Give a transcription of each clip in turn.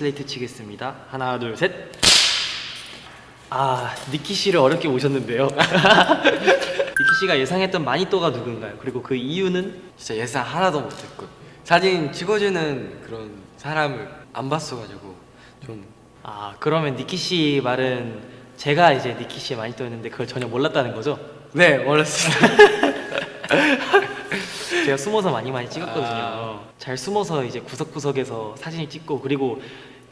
슬레이트 치겠습니다. 하나, 둘, 셋. 아, 니키 씨를 어렵게 모셨는데요. 니키 씨가 예상했던 마니또가 누군가요? 그리고 그 이유는 진짜 예상 하나도 못했고 사진 찍어주는 그런 사람을 안 봤어가지고 좀 아, 그러면 니키 씨 말은 제가 이제 니키 씨의 마니또였는데 그걸 전혀 몰랐다는 거죠? 네, 몰랐어요. 제가 숨어서 많이 많이 찍었거든요. 아. 잘 숨어서 이제 구석구석에서 사진을 찍고 그리고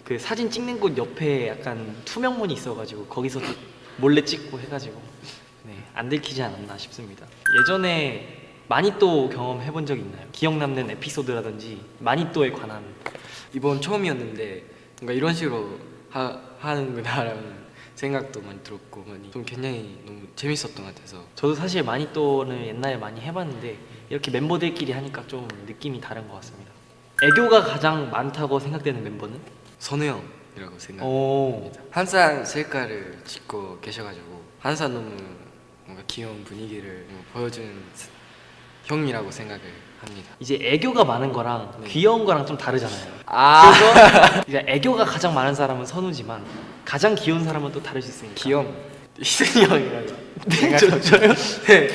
그 사진 찍는 곳 옆에 약간 투명문이 있어가지고 거기서 도 몰래 찍고 해가지고 네, 안 들키지 않았나 싶습니다. 예전에 마니또 경험해 본 적 있나요? 기억 남는 에피소드라든지 마니또에 관한 이번 처음이었는데 뭔가 이런 식으로 하, 하는구나라는 생각도 많이 들었고 많이 좀 굉장히 너무 재밌었던 것 같아서 저도 사실 마니또는 옛날에 많이 해봤는데 이렇게 멤버들끼리 하니까 좀 느낌이 다른 것 같습니다. 애교가 가장 많다고 생각되는 멤버는? 선우 형이라고 생각합니다. 오. 한산 셀카를 찍고 계셔가지고 한산 너무 뭔가 귀여운 분위기를 보여주는 형이라고 생각을 합니다. 이제 애교가 많은 거랑 네. 귀여운 거랑 좀 다르잖아요. 아 그래서 이제 애교가 가장 많은 사람은 선우지만 가장 귀여운 사람은 또 다를 수 있으니까. 귀염 희승이 형이라고 네, 저, 저요? 네.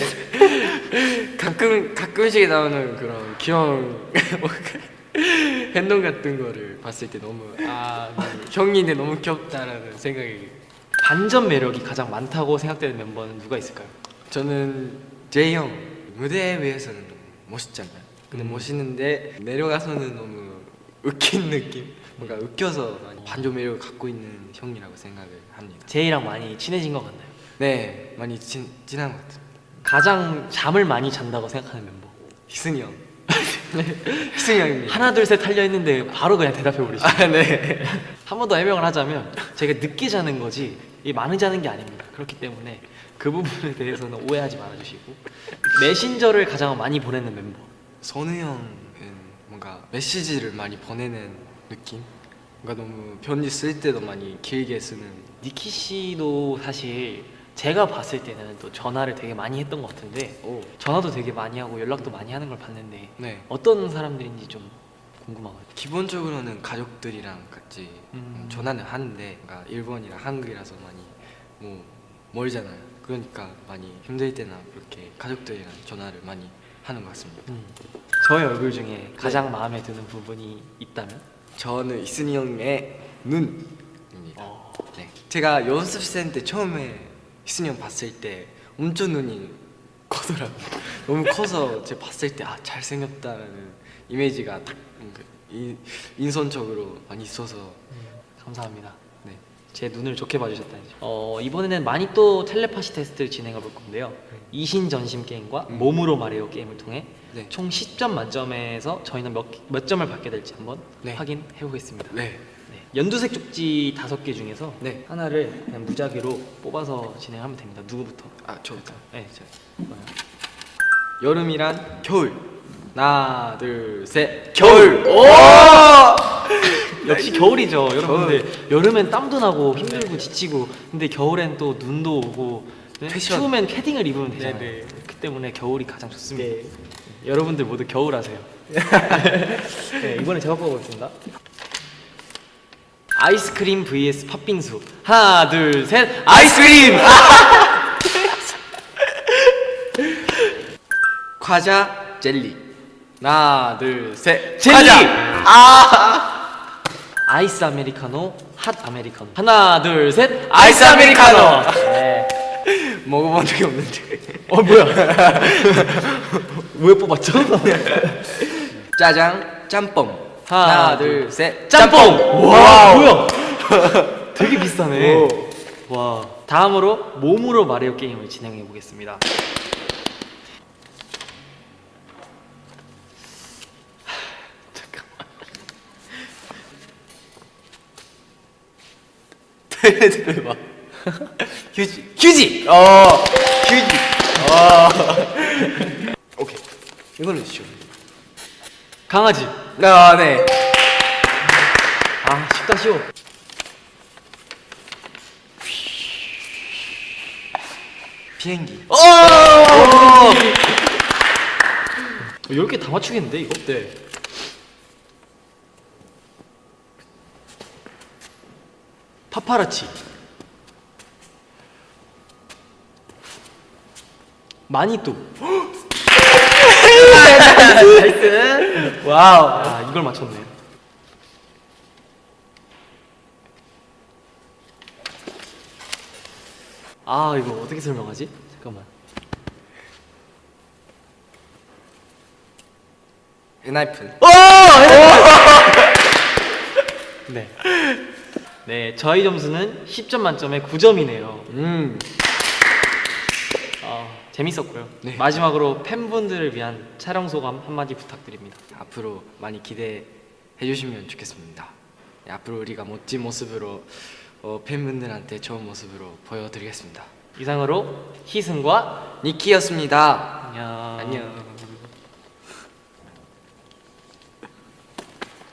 가끔 가끔씩 나오는 그런 귀여운 행동 같은 거를 봤을 때 너무 아 네, 형인데 너무 귀엽다라는 생각이 반전 매력이 가장 많다고 생각되는 멤버는 누가 있을까요? 저는 제이 형 무대 위에서는 너무 멋있잖아요. 근데 음. 멋있는데 내려가서는 너무 웃긴 느낌 뭔가 웃겨서 반전 매력을 갖고 있는 형이라고 생각을 합니다. 제이랑 많이 친해진 것 같나요? 네 많이 친, 친한 것 같아요. 가장 잠을 많이 잔다고 생각하는 멤버. 희승이 형 희승이 형입니다. 하나 둘셋 하려 했는데 바로 그냥 대답해 버리죠. 아 네. 한 번 더 해명을 하자면 제가 늦게 자는 거지 이 많이 자는 게 아닙니다. 그렇기 때문에 그 부분에 대해서는 오해하지 말아주시고 메신저를 가장 많이 보내는 멤버. 선우 형은 뭔가 메시지를 많이 보내는 느낌? 뭔가 너무 편지 쓸 때도 많이 길게 쓰는 니키 씨도 사실 제가 봤을 때는 또 전화를 되게 많이 했던 것 같은데 오. 전화도 되게 많이 하고 연락도 많이 하는 걸 봤는데 네. 어떤 사람들인지 좀 궁금하거든요. 기본적으로는 가족들이랑 같이 음. 전화는 하는데 뭔가 일본이랑 한국이라서 많이 뭐 멀잖아요. 그러니까 많이 힘들 때나 그렇게 가족들이랑 전화를 많이 하는 것 같습니다. 음. 저의 얼굴 중에 가장 마음에 드는 부분이 있다면? 저는 이순이 형의 눈입니다. 어. 네. 제가 연습생 때 처음에 희순이 형 봤을 때 엄청 눈이 커더라고요. 너무 커서 제가 봤을 때 아 잘생겼다라는 이미지가 딱 이- 인선적으로 많이 있어서 감사합니다. 네. 제 눈을 좋게 봐주셨다니. 어 이번에는 많이 또 텔레파시 테스트를 진행해 볼 건데요. 이신전심 게임과 음. 몸으로 말해요 게임을 통해 네. 총 10점 만점에서 저희는 몇, 몇 점을 받게 될지 한번 네. 확인해 보겠습니다. 네. 네. 연두색 쪽지 다섯 개 중에서 네. 하나를 그냥 무작위로 뽑아서 진행하면 됩니다. 누구부터? 아 저부터. 네, 저. 여름이란 겨울. 하나, 둘, 셋. 겨울! 오! 역시 겨울이죠, 여러분들. 여름엔 땀도 나고 힘들고 지치고, 근데 겨울엔 또 눈도 오고, 네? 추우면 패딩을 입으면 되잖아요. 네, 네. 그 때문에 겨울이 가장 좋습니다. 여러분들 모두 겨울 하세요. 네, 이번에 제가 뽑아보겠습니다. 아이스크림 vs 팥빙수. 하나, 둘, 셋. 아이스크림! 과자, 젤리. 하나, 둘, 셋. 젤리! 과자! 아! 아이스 아메리카노, 핫 아메리카노. 하나, 둘, 셋. 아이스 아메리카노! 네. 먹어본 적이 없는데. 어 뭐야? 왜 뽑았죠? 짜장, 짬뽕. 하나, 둘, 둘, 셋. 짬뽕! 와 뭐야? 되게 비싸네. 오. 와 다음으로 몸으로 말해요 게임을 진행해 보겠습니다. 대박. 휴지. 휴지. 어. 휴지. 어. 오케이. 이거는 쉬워. 강아지. 아, 네. 아 쉽다 쉬워. 비행기. 오! 10개 다 맞추겠는데 이거? 네. 파파라치 마니또 나이스. 와우 아 이걸 맞췄네 아 이거 어떻게 설명하지? 잠깐만 엔하이픈. 네. 네, 저희 점수는 10점 만점에 9점이네요. 음. 아, 재밌었고요. 네. 마지막으로 팬분들을 위한 촬영 소감 한마디 부탁드립니다. 앞으로 많이 기대해 주시면 좋겠습니다. 네, 앞으로 우리가 멋진 모습으로 어, 팬분들한테 좋은 모습으로 보여드리겠습니다. 이상으로 희승과 니키였습니다. 안녕. 안녕.